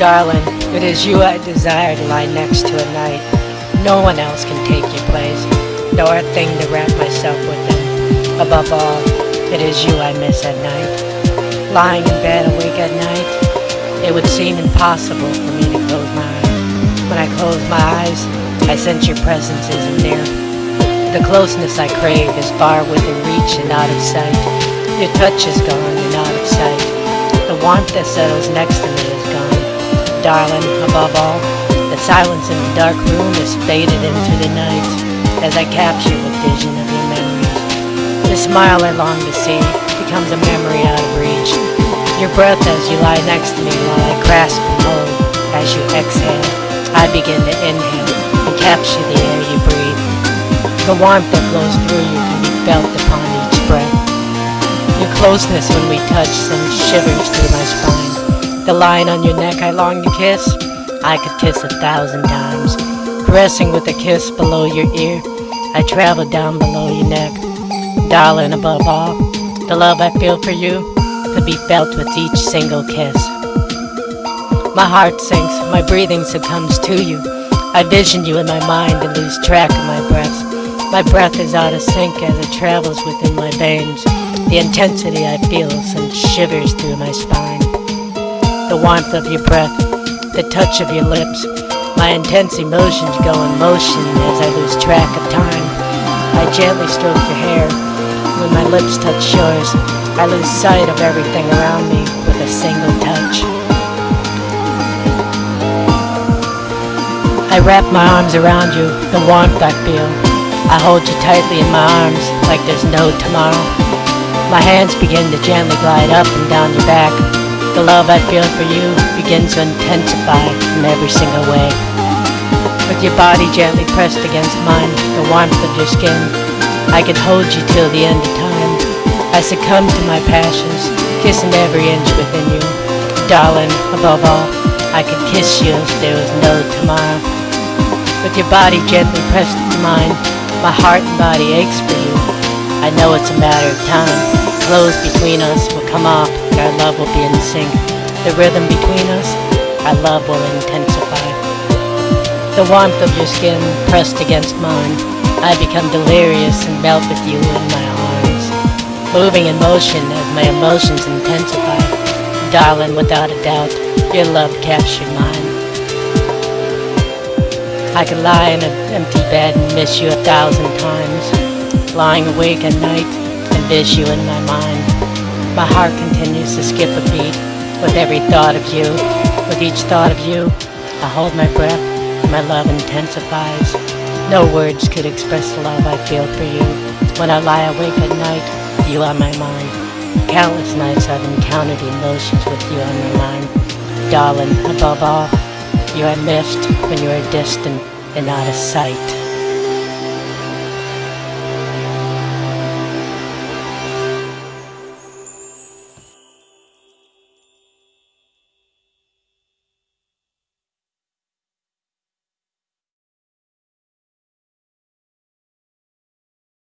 Darling, it is you I desire to lie next to at night. No one else can take your place, nor a thing to wrap myself within. Above all, it is you I miss at night. Lying in bed awake at night, it would seem impossible for me to close my eyes. When I close my eyes, I sense your presence isn't near. The closeness I crave is far within reach and out of sight. Your touch is gone and out of sight. The warmth that settles next to me. Darling, above all, the silence in the dark room is faded into the night as I capture the vision of your memories. The smile I long to see becomes a memory out of reach. Your breath as you lie next to me while I grasp and hold. As you exhale, I begin to inhale and capture the air you breathe. The warmth that flows through you can be felt upon each breath. Your closeness when we touch sends shivers through my spine. The line on your neck I long to kiss, I could kiss a thousand times. Caressing with a kiss below your ear, I travel down below your neck. Darling, above all, the love I feel for you could be felt with each single kiss. My heart sinks, my breathing succumbs to you. I vision you in my mind and lose track of my breaths. My breath is out of sync as it travels within my veins. The intensity I feel sends shivers through my spine. The warmth of your breath, the touch of your lips, my intense emotions go in motion as I lose track of time. I gently stroke your hair. When my lips touch yours, I lose sight of everything around me with a single touch. I wrap my arms around you, the warmth I feel. I hold you tightly in my arms like there's no tomorrow. My hands begin to gently glide up and down your back. The love I feel for you begins to intensify in every single way. With your body gently pressed against mine, the warmth of your skin, I could hold you till the end of time. I succumb to my passions, kissing every inch within you. Darling, above all, I could kiss you if there was no tomorrow. With your body gently pressed to mine, my heart and body aches for you. I know it's a matter of time. Clothes between us come off our love will be in sync. The rhythm between us, our love will intensify. The warmth of your skin pressed against mine, I become delirious and melt with you in my arms. Moving in motion as my emotions intensify. Darling, without a doubt, your love captured mine. I could lie in an empty bed and miss you a thousand times. Lying awake at night and miss you in my mind. My heart continues to skip a beat with every thought of you. With each thought of you, I hold my breath my love intensifies. No words could express the love I feel for you. When I lie awake at night, you are my mind. Countless nights I've encountered emotions with you on my mind. Darling, above all, you are missed when you are distant and out of sight.